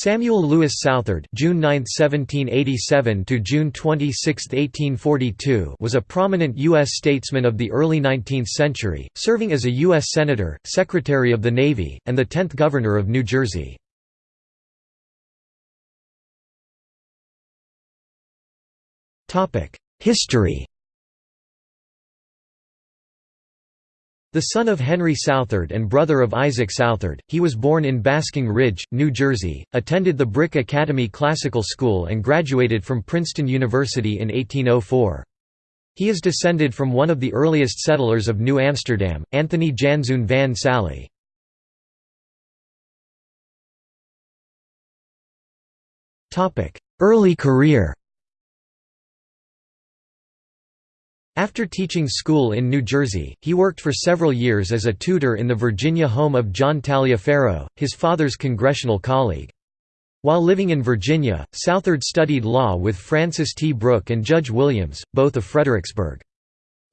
Samuel Lewis Southard (June 9, 1787 to June 26, 1842) was a prominent U.S. statesman of the early 19th century, serving as a U.S. senator, Secretary of the Navy, and the 10th Governor of New Jersey. History The son of Henry Southard and brother of Isaac Southard, he was born in Basking Ridge, New Jersey, attended the Brick Academy Classical School and graduated from Princeton University in 1804. He is descended from one of the earliest settlers of New Amsterdam, Anthony Janszoon van Salee. Early career After teaching school in New Jersey, he worked for several years as a tutor in the Virginia home of John Taliaferro, his father's congressional colleague. While living in Virginia, Southard studied law with Francis T. Brooke and Judge Williams, both of Fredericksburg.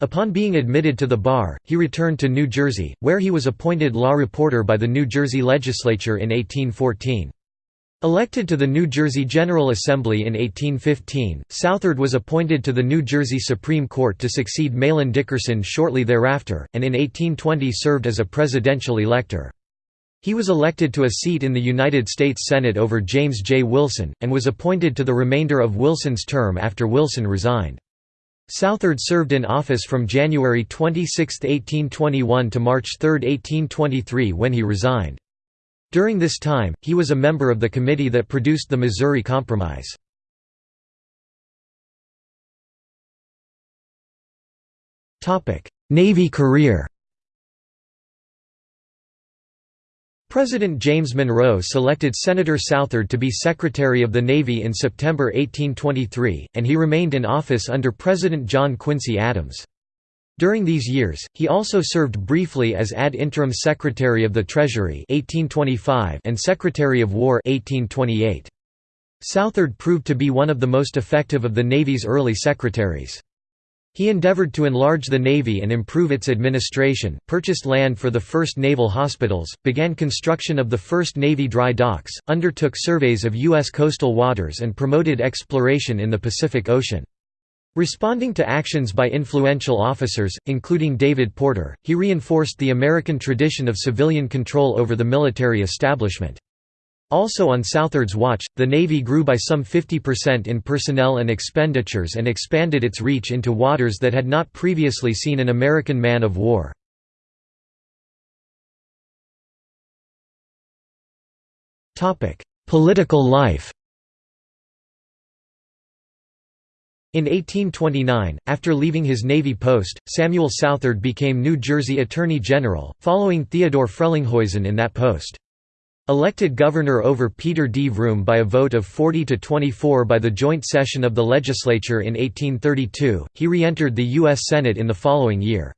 Upon being admitted to the bar, he returned to New Jersey, where he was appointed law reporter by the New Jersey legislature in 1814. Elected to the New Jersey General Assembly in 1815, Southard was appointed to the New Jersey Supreme Court to succeed Mahlon Dickerson shortly thereafter, and in 1820 served as a presidential elector. He was elected to a seat in the United States Senate over James J. Wilson, and was appointed to the remainder of Wilson's term after Wilson resigned. Southard served in office from January 26, 1821 to March 3, 1823 when he resigned. During this time, he was a member of the committee that produced the Missouri Compromise. Navy career President James Monroe selected Senator Southard to be Secretary of the Navy in September 1823, and he remained in office under President John Quincy Adams. During these years, he also served briefly as ad interim Secretary of the Treasury 1825 and Secretary of War 1828. Southard proved to be one of the most effective of the Navy's early secretaries. He endeavored to enlarge the Navy and improve its administration, purchased land for the first naval hospitals, began construction of the first Navy dry docks, undertook surveys of U.S. coastal waters and promoted exploration in the Pacific Ocean. Responding to actions by influential officers, including David Porter, he reinforced the American tradition of civilian control over the military establishment. Also on Southard's watch, the Navy grew by some 50% in personnel and expenditures and expanded its reach into waters that had not previously seen an American man of war. Political life In 1829, after leaving his Navy post, Samuel Southard became New Jersey Attorney General, following Theodore Frelinghuysen in that post. Elected governor over Peter D. Vroom by a vote of 40 to 24 by the joint session of the legislature in 1832, he re-entered the U.S. Senate in the following year.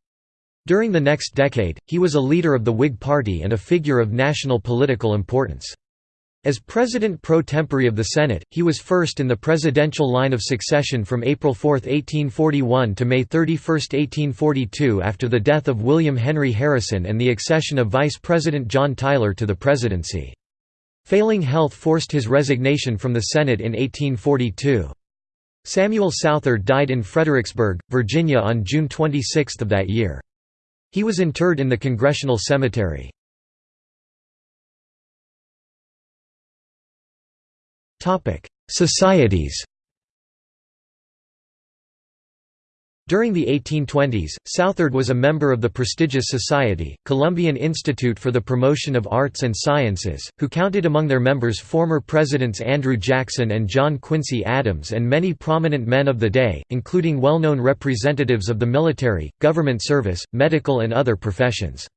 During the next decade, he was a leader of the Whig Party and a figure of national political importance. As President pro tempore of the Senate, he was first in the presidential line of succession from April 4, 1841 to May 31, 1842 after the death of William Henry Harrison and the accession of Vice President John Tyler to the presidency. Failing health forced his resignation from the Senate in 1842. Samuel Southard died in Fredericksburg, Virginia on June 26 of that year. He was interred in the Congressional Cemetery. Societies During the 1820s, Southard was a member of the prestigious society, Columbian Institute for the Promotion of Arts and Sciences, who counted among their members former Presidents Andrew Jackson and John Quincy Adams and many prominent men of the day, including well-known representatives of the military, government service, medical and other professions.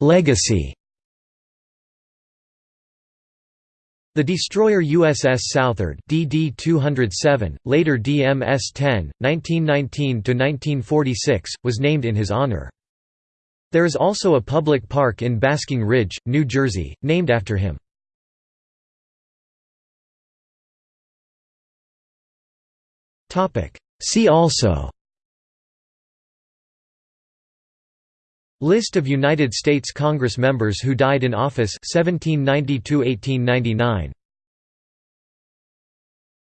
Legacy The destroyer USS Southard DD-207, later DMS-10, 1919–1946, was named in his honor. There is also a public park in Basking Ridge, New Jersey, named after him. See also List of United States Congress members who died in office 1792–1899